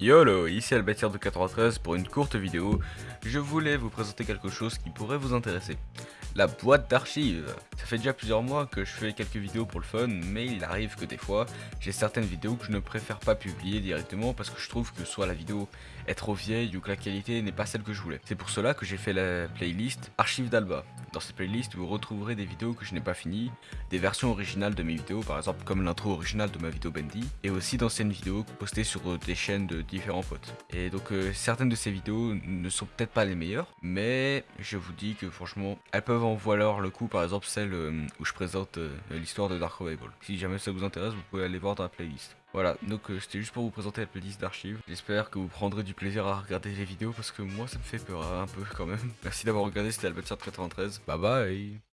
YOLO, ici Albatier de 93 pour une courte vidéo. Je voulais vous présenter quelque chose qui pourrait vous intéresser. La boîte d'archives. Ça fait déjà plusieurs mois que je fais quelques vidéos pour le fun, mais il arrive que des fois, j'ai certaines vidéos que je ne préfère pas publier directement parce que je trouve que soit la vidéo est trop vieille ou que la qualité n'est pas celle que je voulais. C'est pour cela que j'ai fait la playlist Archives d'Alba. Dans cette playlist, vous retrouverez des vidéos que je n'ai pas finies, des versions originales de mes vidéos, par exemple comme l'intro originale de ma vidéo Bendy, et aussi d'anciennes vidéos postées sur des chaînes de différents potes. Et donc euh, certaines de ces vidéos ne sont peut-être pas les meilleures, mais je vous dis que franchement, elles peuvent en valoir le coup, par exemple celle euh, où je présente euh, l'histoire de Dark Revival. Si jamais ça vous intéresse, vous pouvez aller voir dans la playlist. Voilà, donc c'était juste pour vous présenter la playlist d'archives. J'espère que vous prendrez du plaisir à regarder les vidéos parce que moi ça me fait peur un peu quand même. Merci d'avoir regardé, c'était Albert 93. Bye bye